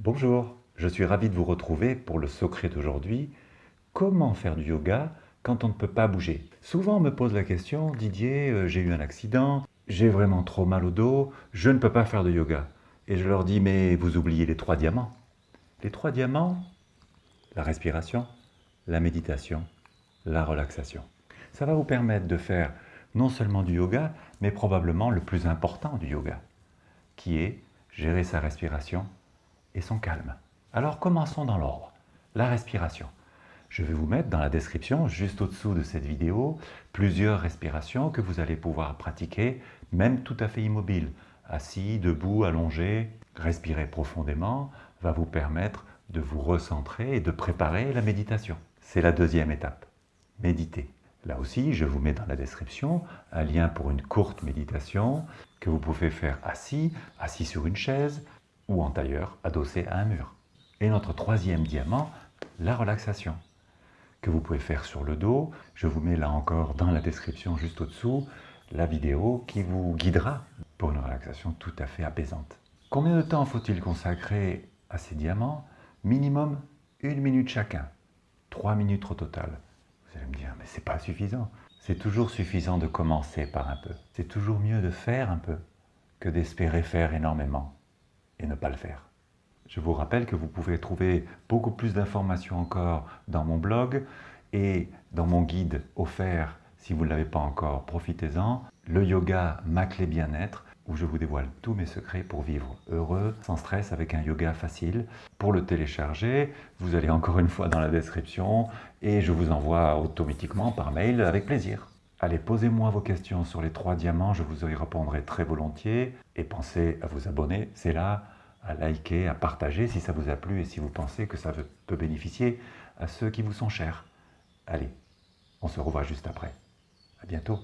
Bonjour, je suis ravi de vous retrouver pour le secret d'aujourd'hui. Comment faire du yoga quand on ne peut pas bouger? Souvent on me pose la question, Didier, euh, j'ai eu un accident, j'ai vraiment trop mal au dos, je ne peux pas faire de yoga. Et je leur dis, mais vous oubliez les trois diamants. Les trois diamants, la respiration, la méditation, la relaxation. Ça va vous permettre de faire non seulement du yoga, mais probablement le plus important du yoga, qui est gérer sa respiration et son calme. Alors commençons dans l'ordre. La respiration. Je vais vous mettre dans la description, juste au-dessous de cette vidéo, plusieurs respirations que vous allez pouvoir pratiquer, même tout à fait immobile. Assis, debout, allongé, respirer profondément va vous permettre de vous recentrer et de préparer la méditation. C'est la deuxième étape. Méditer. Là aussi, je vous mets dans la description un lien pour une courte méditation que vous pouvez faire assis, assis sur une chaise, ou en tailleur adossé à un mur. Et notre troisième diamant, la relaxation, que vous pouvez faire sur le dos. Je vous mets là encore dans la description juste au-dessous la vidéo qui vous guidera pour une relaxation tout à fait apaisante. Combien de temps faut-il consacrer à ces diamants? Minimum une minute chacun, trois minutes au total. Vous allez me dire, mais c'est pas suffisant. C'est toujours suffisant de commencer par un peu. C'est toujours mieux de faire un peu que d'espérer faire énormément et ne pas le faire. Je vous rappelle que vous pouvez trouver beaucoup plus d'informations encore dans mon blog et dans mon guide offert, si vous ne l'avez pas encore, profitez-en, le yoga ma clé bien-être, où je vous dévoile tous mes secrets pour vivre heureux, sans stress, avec un yoga facile. Pour le télécharger, vous allez encore une fois dans la description et je vous envoie automatiquement par mail avec plaisir. Allez, posez-moi vos questions sur les trois diamants, je vous y répondrai très volontiers. Et pensez à vous abonner, c'est là, à liker, à partager si ça vous a plu et si vous pensez que ça peut bénéficier à ceux qui vous sont chers. Allez, on se revoit juste après. À bientôt.